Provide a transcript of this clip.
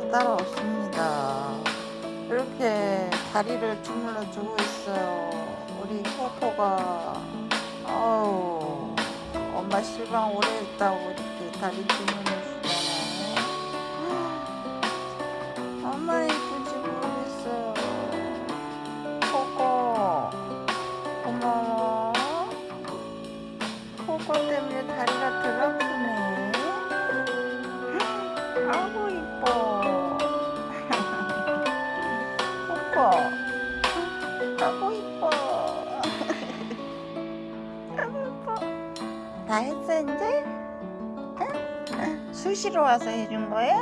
따로 없습니다. 이렇게 다리를 주물러 주고 있어요. 우리 코코가 아우 엄마 실방 오래 했다고 이렇게 다리 주물러 주잖아요. 엄마 이쁜지 모르겠어요. 코코 고마워. 코코 때문에 다리가 덜 아프네. 아이고 이뻐. 다 했어 이제? 응? 수시로 와서 해준 거야?